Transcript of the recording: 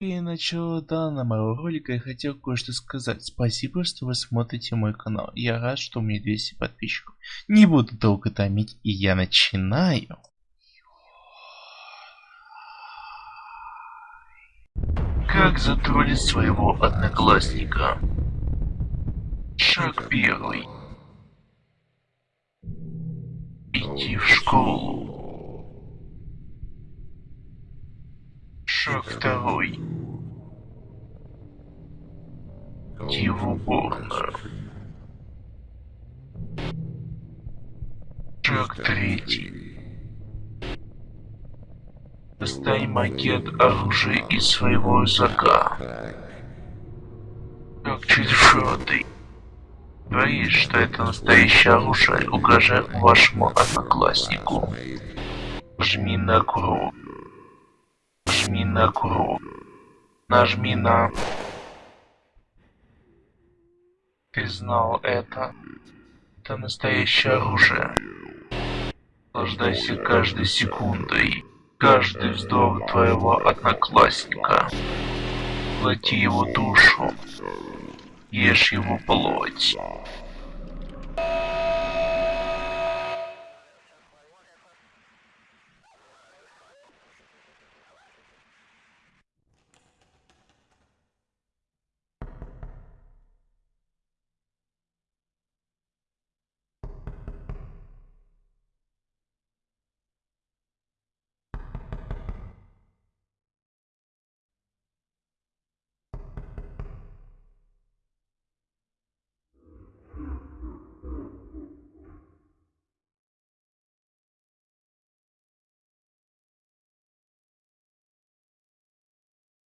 И начала данного ролика я хотел кое-что сказать. Спасибо, что вы смотрите мой канал. Я рад, что у меня 200 подписчиков. Не буду долго томить, и я начинаю. Как затроллить своего одноклассника? Шаг первый. Идти в школу. Идти в уборную. Шаг третий. Достай макет оружия из своего рюкзака. Шаг четвертый. Говорит, что это настоящее оружие, угрожает вашему однокласснику. Жми на круг. Нажми на круг. Нажми на... Ты знал это. Это настоящее оружие. Наслаждайся каждой секундой. Каждый вздох твоего одноклассника. Плати его душу. Ешь его плоть.